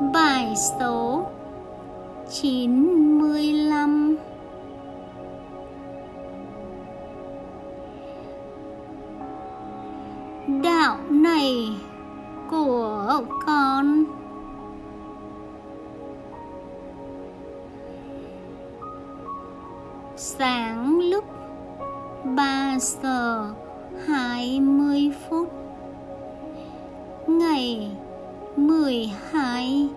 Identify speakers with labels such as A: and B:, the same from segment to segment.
A: bài số chín mươi lăm. Đạo này của con. Sáng lúc 3 giờ 20 phút, ngày 12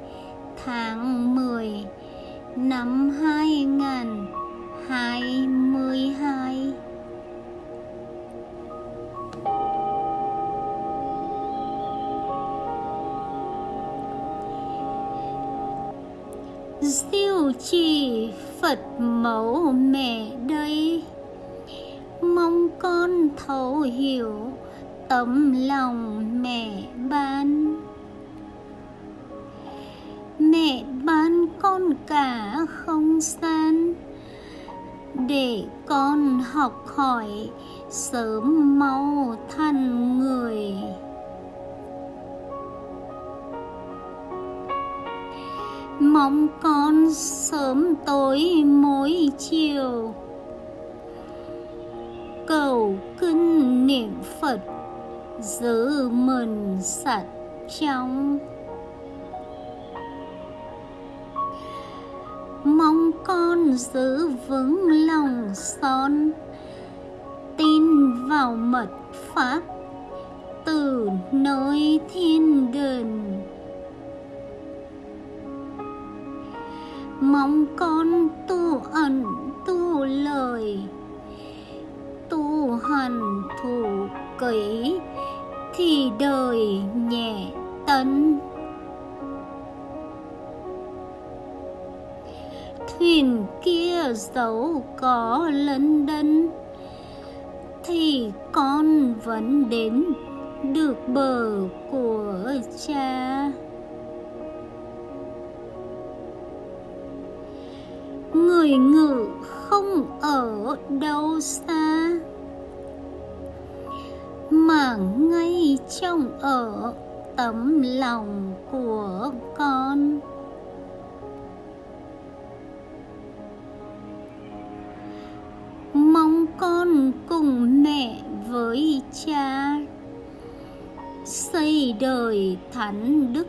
A: tháng 10 năm 2022 diệu trì Phật mẫu mẹ đây. Mong con thấu hiểu tấm lòng mẹ ban. Mẹ ban con cả không gian Để con học hỏi, sớm mau thành người. Mong con sớm tối mỗi chiều. Cầu kinh niệm phật, giữ mình sạch trong giữ vững lòng son, tin vào mật pháp, từ nơi thiên đền. Mong con tu ẩn, tu lời, tu hành thủ kỹ thì đời nhẹ tấn. Thuyền kia dẫu có lấn đân thì con vẫn đến được bờ của cha. Người ngự không ở đâu xa, mà ngay trong ở tấm lòng của con. Đời thánh đức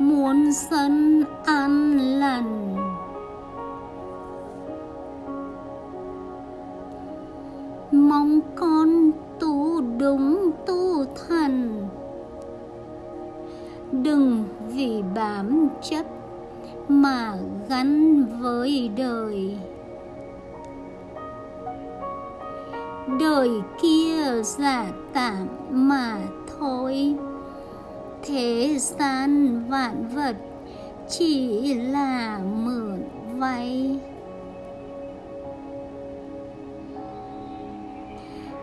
A: muôn sân an lành mong con tu đúng tu thành đừng vì bám chấp mà gắn với đời. Đời kia giả tạm mà thôi thế gian vạn vật chỉ là mượn vay.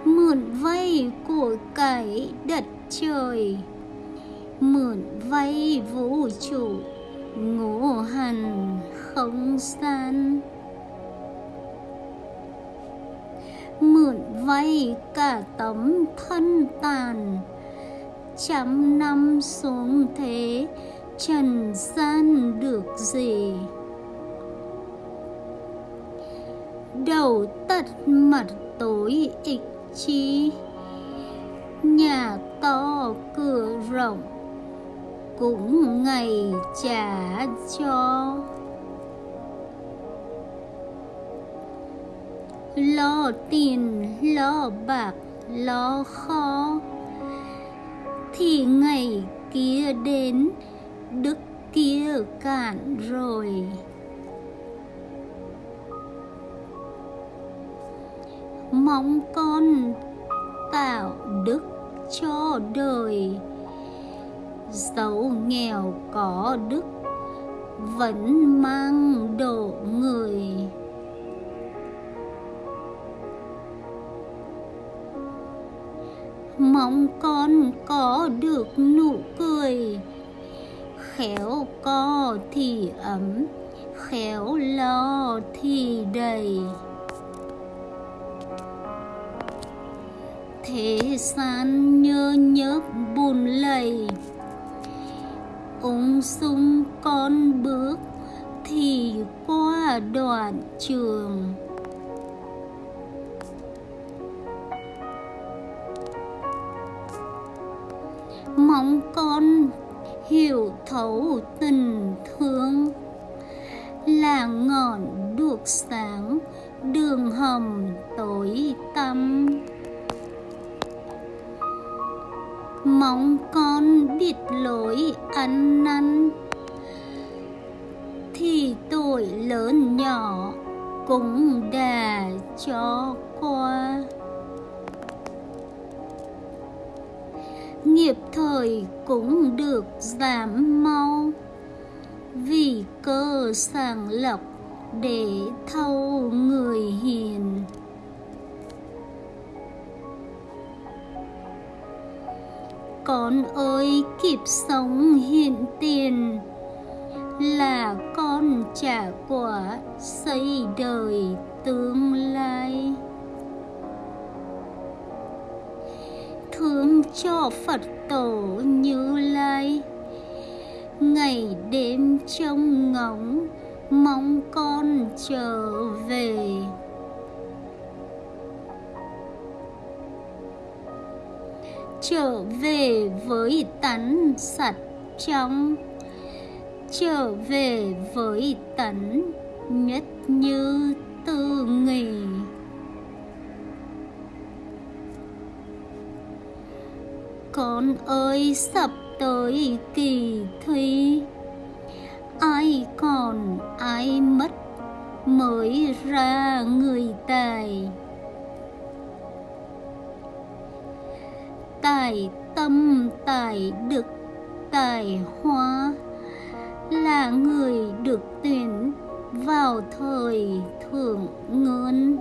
A: Mượn vay của cải đất trời, mượn vay vũ trụ ngũ hành không gian. Mượn vay cả tấm thân tàn trăm năm xuống thế, trần gian được gì? Đầu tật mặt tối ích chi? Nhà to cửa rộng, cũng ngày trả cho. Lo tiền, lo bạc, lo kho thì ngày kia đến, đức kia cạn rồi. Mong con tạo đức cho đời. Dẫu nghèo có đức, vẫn mang độ người. Mong con có được nụ cười. Khéo co thì ấm, khéo lo thì đầy. Thế gian nhơ nhớp bùn lầy. Ung sung con bước thì qua đoạn trường. Mong con hiểu thấu tình thương. Là ngọn đuốc sáng, đường hầm tối tăm. Mong con biết lối ăn năn. Thì tội lớn nhỏ cũng đã cho qua. Nghiệp thời cũng được giảm mau. Vì cơ sàng lọc để thâu người hiền. Con ơi kịp sống hiện tiền là con trả quả xây đời tương lai. Hướng cho phật tổ như lai ngày đêm trông ngóng, mong con trở về. Trở về với tánh sạch trong, trở về với tánh nhất như tư nghỉ con ơi, sắp tới kỳ thi. Ai còn ai mất mới ra người tài. Tài tâm, tài đức, tài hoa là người được tuyển vào thời thượng ngôn.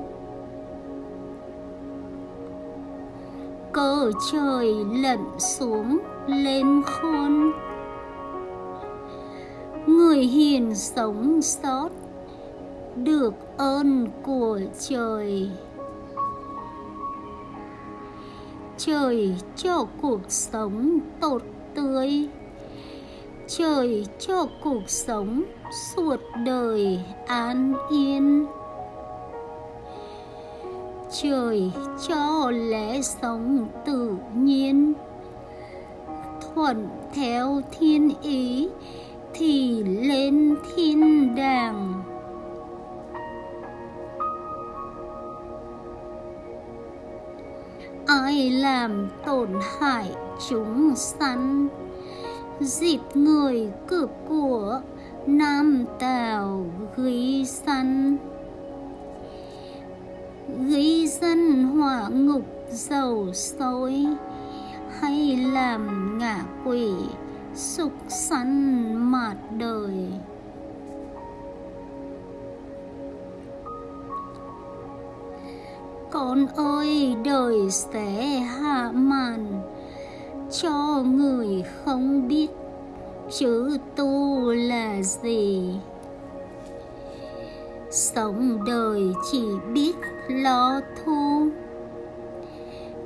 A: Cờ trời lặn xuống lên khôn. Người hiền sống sót được ơn của trời. Trời cho cuộc sống tốt tươi. Trời cho cuộc sống suốt đời an yên trời cho lẽ sống tự nhiên. Thuận theo thiên ý thì lên thiên đàng. Ai làm tổn hại chúng sanh? Dịp người cướp của nam tào ghi săn ghi dân hỏa ngục dầu sôi hay làm ngạ quỷ sục săn mạt đời. Con ơi, đời sẽ hạ màn, cho người không biết chữ tu là gì? Sống đời chỉ biết lo thu.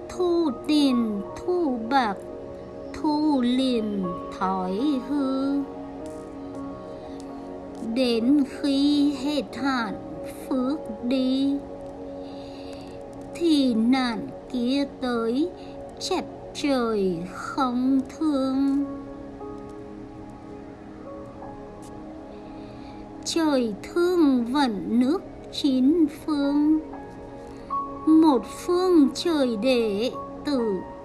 A: Thu tiền, thu bạc, thu liền thói hư. Đến khi hết hạn phước đi, thì nạn kia tới chẹp trời không thương. Trời thương vận nước chín phương. Một phương trời để tử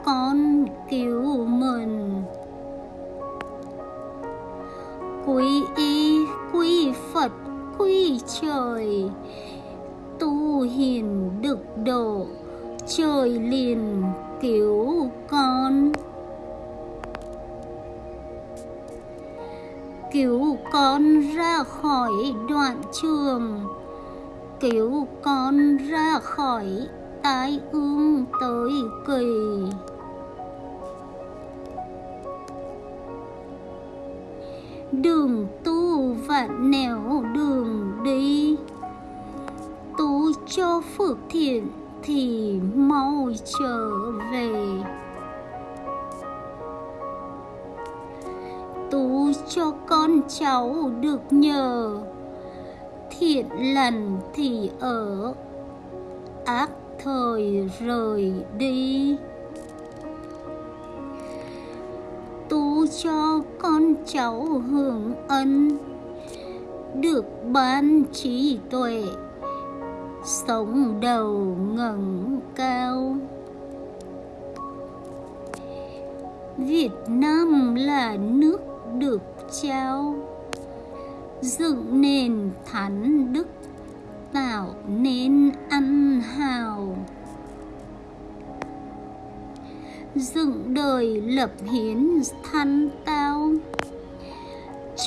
A: con cứu mình quy y, quy phật, quy trời, tu hiền được độ, trời liền cứu con. Cứu con ra khỏi đoạn trường. Cứu con ra khỏi tai ương tới kỳ. Đường tu và nẻo đường đi. Tu cho phước thiện thì mau trở về. Cho con cháu được nhờ. Thiện lành thì ở, ác thời rời đi. Tu cho con cháu hưởng ân, được ban trí tuệ, sống đầu ngẩng cao. Việt Nam là nước được trao. Dựng nền thánh đức, tạo nên ăn hào. Dựng đời lập hiến thanh tao.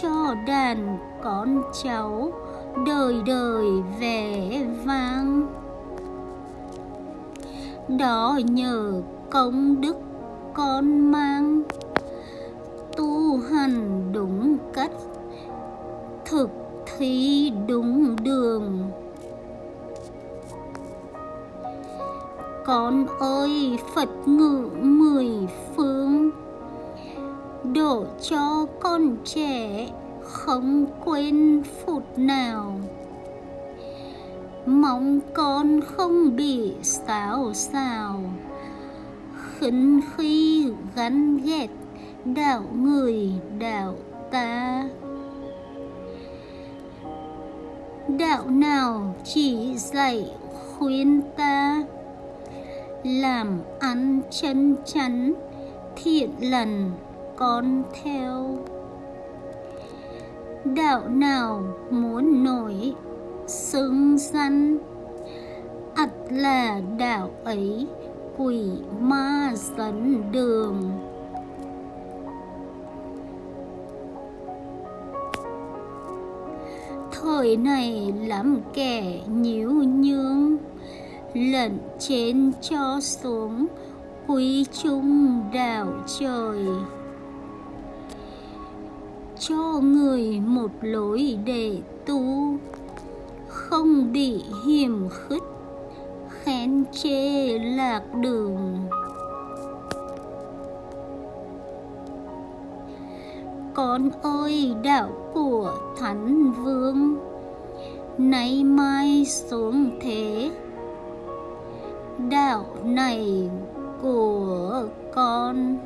A: Cho đàn con cháu đời đời vẻ vang. Đó nhờ công đức con mang tu hành đúng cách, thực thi đúng đường. Con ơi, phật ngự mười phương đổ cho con trẻ không quên phút nào. Mong con không bị xáo xào, khinh khi gắn ghét đạo người, đạo ta. Đạo nào chỉ dạy khuyên ta? Làm ăn chân chắn thiện lành con theo. Đạo nào muốn nổi, xứng danh? Ắt là đạo ấy, quỷ ma dẫn đường. Thời này lắm kẻ nhíu nhương lệnh trên cho xuống quý chung đạo trời. Cho người một lối để tu, không bị hiểm khích khen chê lạc đường. Con ơi đạo của thánh vương. Nay mai xuống thế. Đạo này của con.